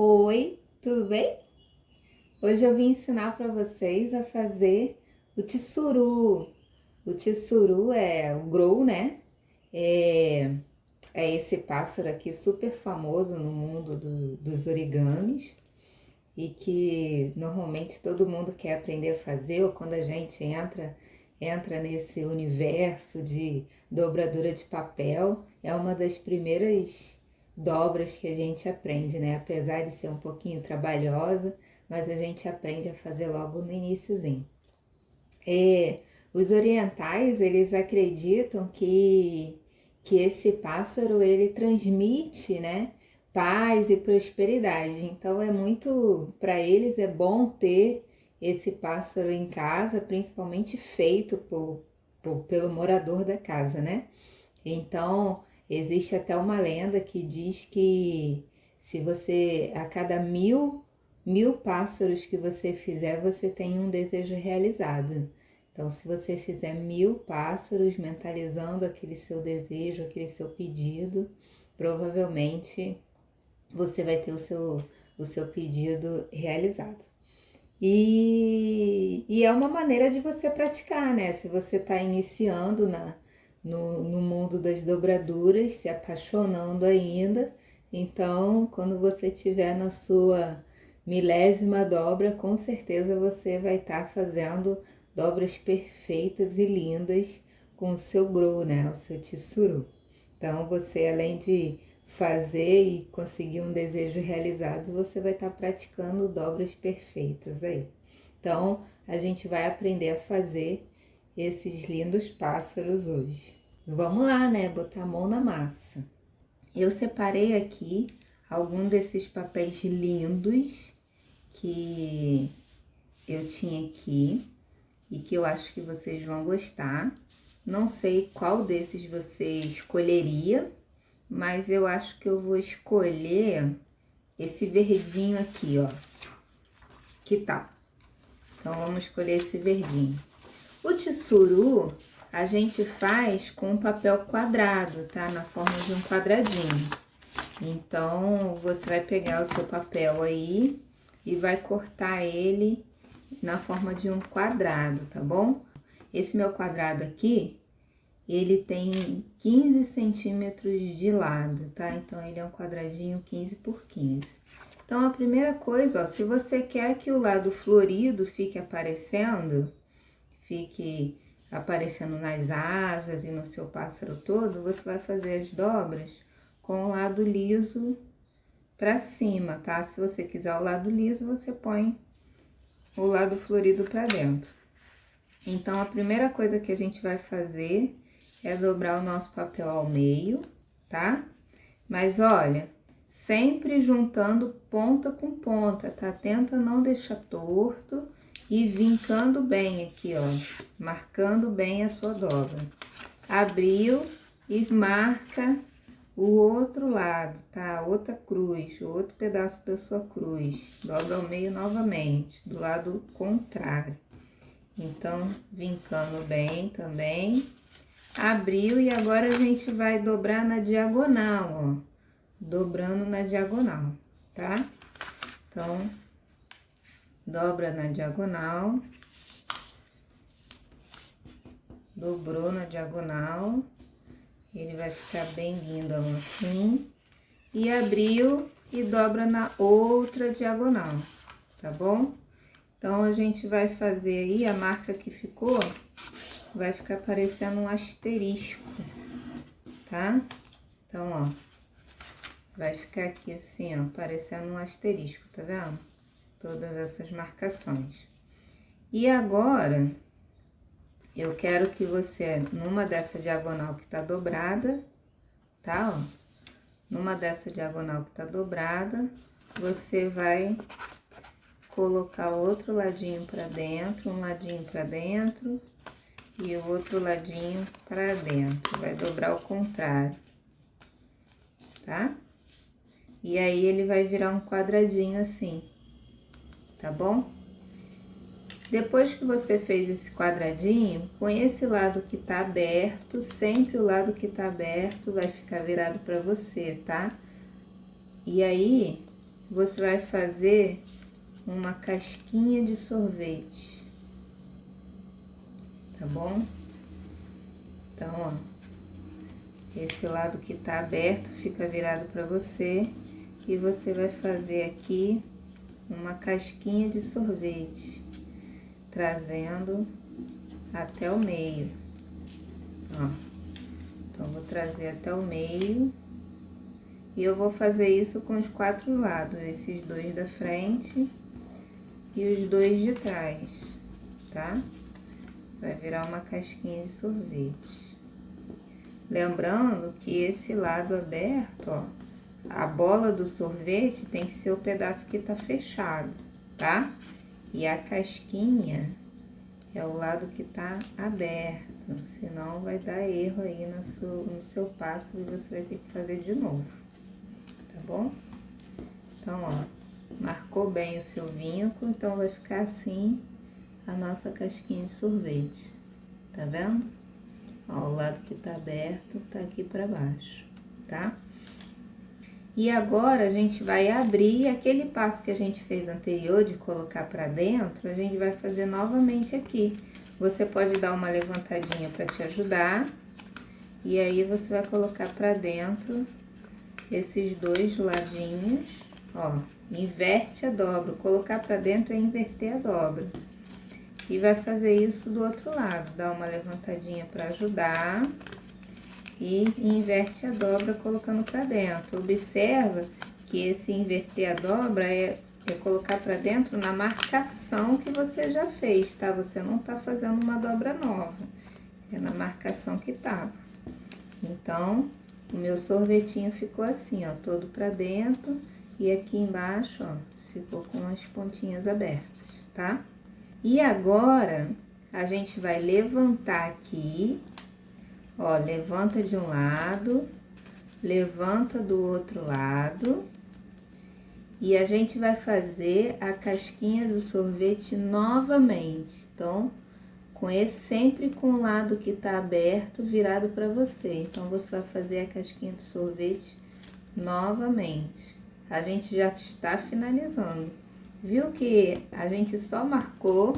Oi, tudo bem? Hoje eu vim ensinar para vocês a fazer o tissuru. O tissuru é o grow, né? É, é esse pássaro aqui super famoso no mundo do, dos origamis e que normalmente todo mundo quer aprender a fazer ou quando a gente entra entra nesse universo de dobradura de papel, é uma das primeiras dobras que a gente aprende, né? Apesar de ser um pouquinho trabalhosa, mas a gente aprende a fazer logo no iníciozinho. E os orientais, eles acreditam que, que esse pássaro, ele transmite, né? Paz e prosperidade. Então, é muito, para eles é bom ter esse pássaro em casa, principalmente feito por, por, pelo morador da casa, né? Então, Existe até uma lenda que diz que se você, a cada mil, mil pássaros que você fizer, você tem um desejo realizado. Então, se você fizer mil pássaros mentalizando aquele seu desejo, aquele seu pedido, provavelmente você vai ter o seu, o seu pedido realizado. E, e é uma maneira de você praticar, né? Se você está iniciando na, no, no mundo das dobraduras, se apaixonando ainda. Então, quando você estiver na sua milésima dobra, com certeza você vai estar tá fazendo dobras perfeitas e lindas com o seu grow, né? O seu tissuru. Então, você além de fazer e conseguir um desejo realizado, você vai estar tá praticando dobras perfeitas aí. Então, a gente vai aprender a fazer esses lindos pássaros hoje. Vamos lá, né? Botar a mão na massa. Eu separei aqui algum desses papéis lindos que eu tinha aqui e que eu acho que vocês vão gostar. Não sei qual desses você escolheria, mas eu acho que eu vou escolher esse verdinho aqui, ó. Que tal? Então, vamos escolher esse verdinho. O tissuru a gente faz com papel quadrado, tá? Na forma de um quadradinho. Então, você vai pegar o seu papel aí e vai cortar ele na forma de um quadrado, tá bom? Esse meu quadrado aqui, ele tem 15 centímetros de lado, tá? Então, ele é um quadradinho 15 por 15. Então, a primeira coisa, ó, se você quer que o lado florido fique aparecendo, fique aparecendo nas asas e no seu pássaro todo, você vai fazer as dobras com o lado liso para cima, tá? Se você quiser o lado liso, você põe o lado florido para dentro. Então, a primeira coisa que a gente vai fazer é dobrar o nosso papel ao meio, tá? Mas olha, sempre juntando ponta com ponta, tá? Tenta não deixar torto e vincando bem aqui, ó, marcando bem a sua dobra. Abriu e marca o outro lado, tá? Outra cruz, outro pedaço da sua cruz. Dobra ao meio novamente, do lado contrário. Então, vincando bem também. Abriu e agora a gente vai dobrar na diagonal, ó. Dobrando na diagonal, tá? Então, dobra na diagonal, dobrou na diagonal, ele vai ficar bem lindo assim, e abriu e dobra na outra diagonal, tá bom? Então, a gente vai fazer aí, a marca que ficou, vai ficar parecendo um asterisco, tá? Então, ó, vai ficar aqui assim, ó, parecendo um asterisco, tá vendo? Todas essas marcações. E agora, eu quero que você, numa dessa diagonal que tá dobrada, tá, ó, numa dessa diagonal que tá dobrada, você vai colocar o outro ladinho pra dentro, um ladinho pra dentro e o outro ladinho pra dentro. Vai dobrar o contrário, tá? E aí, ele vai virar um quadradinho assim tá bom? Depois que você fez esse quadradinho, com esse lado que tá aberto, sempre o lado que tá aberto vai ficar virado pra você, tá? E aí, você vai fazer uma casquinha de sorvete. Tá bom? Então, ó, esse lado que tá aberto fica virado para você e você vai fazer aqui uma casquinha de sorvete, trazendo até o meio, ó. Então, vou trazer até o meio e eu vou fazer isso com os quatro lados, esses dois da frente e os dois de trás, tá? Vai virar uma casquinha de sorvete. Lembrando que esse lado aberto, ó, a bola do sorvete tem que ser o pedaço que tá fechado, tá? E a casquinha é o lado que tá aberto, senão vai dar erro aí no seu, no seu passo e você vai ter que fazer de novo tá bom? Então, ó, marcou bem o seu vinco, então vai ficar assim a nossa casquinha de sorvete, tá vendo? Ó, o lado que tá aberto tá aqui pra baixo, tá? E agora, a gente vai abrir aquele passo que a gente fez anterior de colocar pra dentro, a gente vai fazer novamente aqui. Você pode dar uma levantadinha pra te ajudar, e aí você vai colocar pra dentro esses dois ladinhos, ó, inverte a dobra, colocar pra dentro é inverter a dobra. E vai fazer isso do outro lado, dá uma levantadinha pra ajudar e inverte a dobra colocando pra dentro. Observa que esse inverter a dobra é, é colocar pra dentro na marcação que você já fez, tá? Você não tá fazendo uma dobra nova, é na marcação que tava. Então, o meu sorvetinho ficou assim, ó, todo pra dentro e aqui embaixo, ó, ficou com as pontinhas abertas, tá? E agora, a gente vai levantar aqui, ó, levanta de um lado, levanta do outro lado, e a gente vai fazer a casquinha do sorvete novamente. Então, com esse sempre com o lado que tá aberto virado para você. Então, você vai fazer a casquinha do sorvete novamente. A gente já está finalizando. Viu que a gente só marcou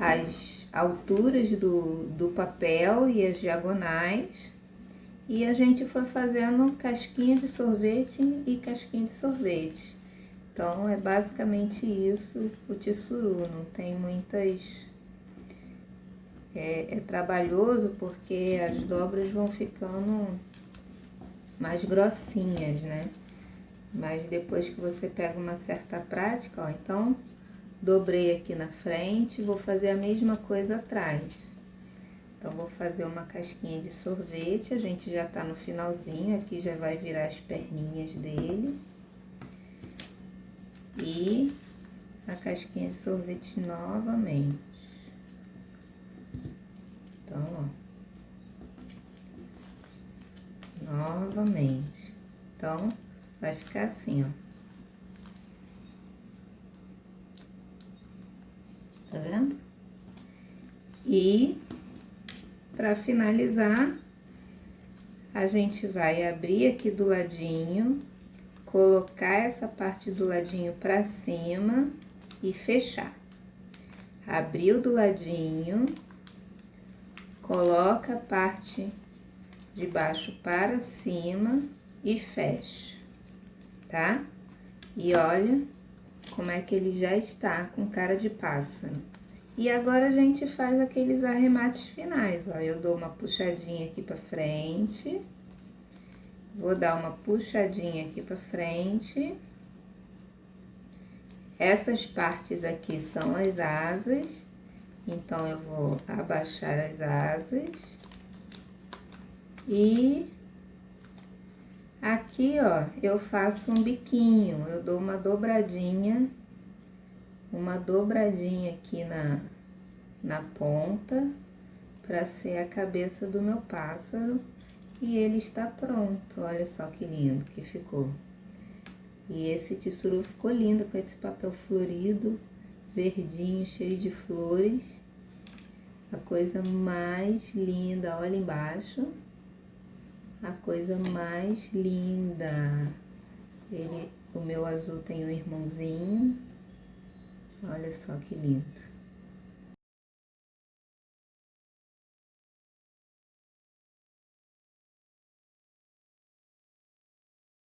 as alturas do, do papel e as diagonais. E a gente foi fazendo casquinha de sorvete e casquinha de sorvete. Então, é basicamente isso o tissuru, não tem muitas é, é trabalhoso porque as dobras vão ficando mais grossinhas, né? Mas depois que você pega uma certa prática, ó, então dobrei aqui na frente, vou fazer a mesma coisa atrás. Então, vou fazer uma casquinha de sorvete, a gente já tá no finalzinho, aqui já vai virar as perninhas dele. E a casquinha de sorvete novamente. Então, ó. Novamente. Então, vai ficar assim, ó. Tá vendo? E, para finalizar, a gente vai abrir aqui do ladinho, colocar essa parte do ladinho pra cima e fechar. Abriu do ladinho, coloca a parte de baixo para cima e fecha, tá? E olha como é que ele já está com cara de pássaro. E agora a gente faz aqueles arremates finais, ó. Eu dou uma puxadinha aqui pra frente. Vou dar uma puxadinha aqui pra frente. Essas partes aqui são as asas. Então, eu vou abaixar as asas. E aqui, ó, eu faço um biquinho. Eu dou uma dobradinha, uma dobradinha aqui na, na ponta, para ser a cabeça do meu pássaro. E ele está pronto. Olha só que lindo que ficou. E esse tissuru ficou lindo com esse papel florido verdinho, cheio de flores. A coisa mais linda, olha embaixo. A coisa mais linda. Ele o meu azul tem um irmãozinho. Olha só que lindo.